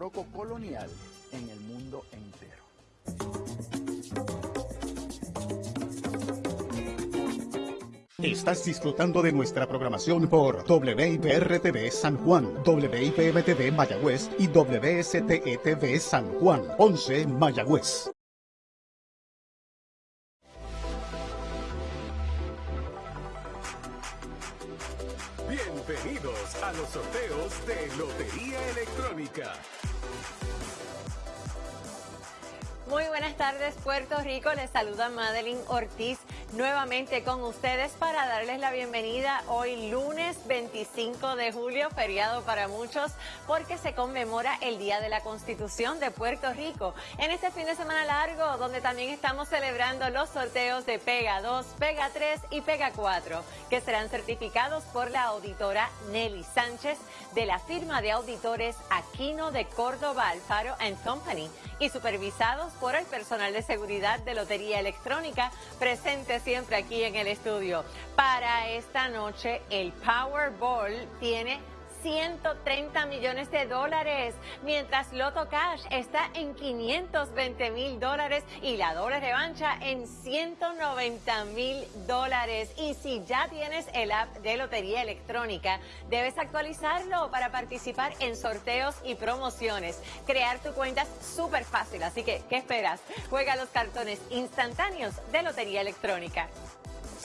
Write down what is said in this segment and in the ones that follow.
barroco colonial en el mundo entero. Estás disfrutando de nuestra programación por WIPR-TV San Juan, WIPM-TV Mayagüez y WSTE-TV San Juan, 11 Mayagüez. Bienvenidos a los sorteos de Lotería Electrónica. Muy buenas tardes, Puerto Rico. Les saluda Madeline Ortiz nuevamente con ustedes para darles la bienvenida hoy lunes 25 de julio, feriado para muchos, porque se conmemora el Día de la Constitución de Puerto Rico. En este fin de semana largo, donde también estamos celebrando los sorteos de Pega 2, Pega 3 y Pega 4, que serán certificados por la auditora Nelly Sánchez de la firma de auditores Aquino de Córdoba Alfaro Company y supervisados por el personal de seguridad de Lotería Electrónica presente siempre aquí en el estudio. Para esta noche el Powerball tiene 130 millones de dólares, mientras Loto Cash está en 520 mil dólares y la doble revancha en 190 mil dólares. Y si ya tienes el app de Lotería Electrónica, debes actualizarlo para participar en sorteos y promociones. Crear tu cuenta es súper fácil, así que, ¿qué esperas? Juega los cartones instantáneos de Lotería Electrónica.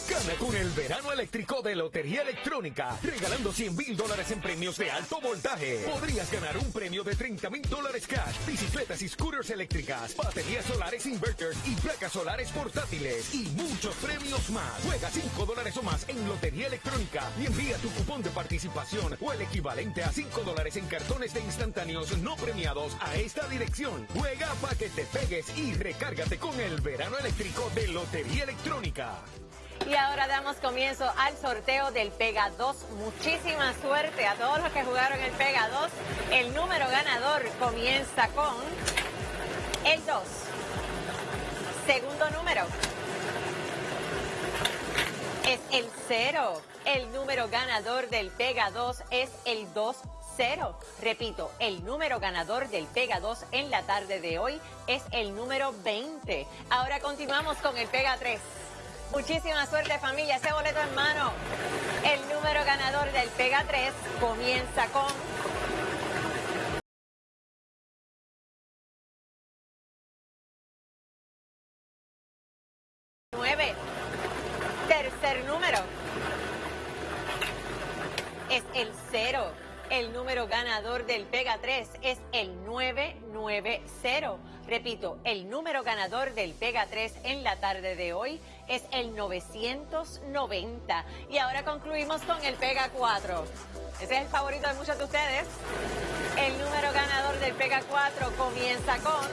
Gana con el verano eléctrico de Lotería Electrónica, regalando 100 mil dólares en premios de alto voltaje. Podrías ganar un premio de 30 mil dólares cash, bicicletas y scooters eléctricas, baterías solares inverters y placas solares portátiles y muchos premios más. Juega 5 dólares o más en Lotería Electrónica y envía tu cupón de participación o el equivalente a 5 dólares en cartones de instantáneos no premiados a esta dirección. Juega para que te pegues y recárgate con el verano eléctrico de Lotería Electrónica. Y ahora damos comienzo al sorteo del Pega 2. Muchísima suerte a todos los que jugaron el Pega 2. El número ganador comienza con el 2. Segundo número es el 0. El número ganador del Pega 2 es el 2. 0. Repito, el número ganador del Pega 2 en la tarde de hoy es el número 20. Ahora continuamos con el Pega 3. Muchísima suerte familia, ese boleto en mano. El número ganador del Pega 3 comienza con... Tercer número. Es el cero. El número ganador del Pega 3 es el 990. Repito, el número ganador del Pega 3 en la tarde de hoy es el 990. Y ahora concluimos con el Pega 4. Ese es el favorito de muchos de ustedes. El número ganador del Pega 4 comienza con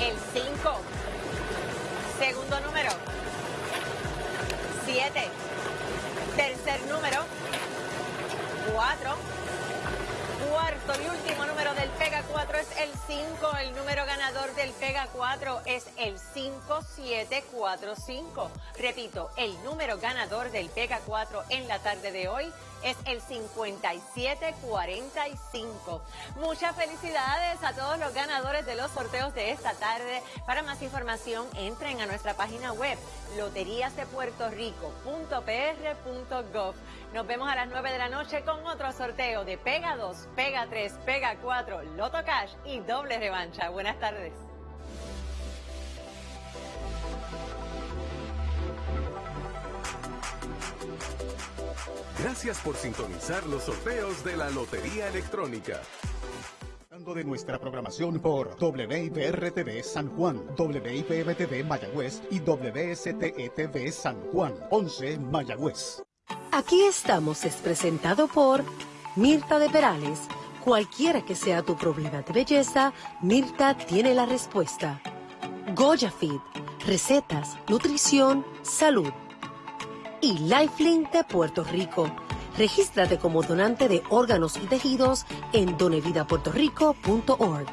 el 5. Y último número del Pega 4 es el 5. El número ganador del Pega 4 es el 5745. Repito, el número ganador del Pega 4 en la tarde de hoy es el 5745. Muchas felicidades a todos los ganadores de los sorteos de esta tarde. Para más información, entren a nuestra página web loteriasdepuertorico.pr.gov. Nos vemos a las 9 de la noche con otro sorteo de Pega 2, Pega 3, Pega 4, Loto Cash y doble revancha. Buenas tardes. Gracias por sintonizar los sorteos de la Lotería Electrónica. de nuestra programación por WIPR-TV San Juan, WIPM-TV Mayagüez y WSTE-TV San Juan, 11 Mayagüez. Aquí estamos es presentado por Mirta de Perales. Cualquiera que sea tu problema de belleza, Mirta tiene la respuesta. Goya Feed, recetas, nutrición, salud y Lifelink de Puerto Rico. Regístrate como donante de órganos y tejidos en donevidapuertorico.org.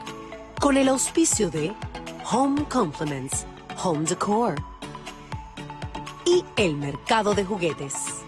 Con el auspicio de Home Compliments, Home Decor y el mercado de juguetes.